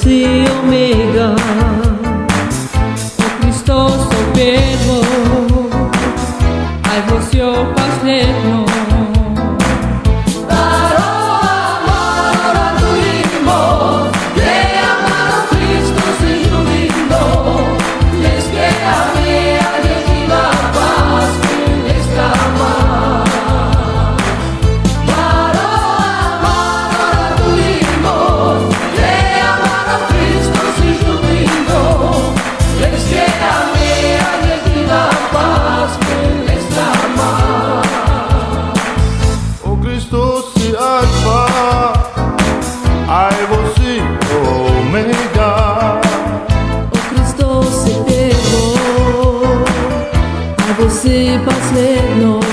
si omega O Hristos o Pedro Ai você si pass mit no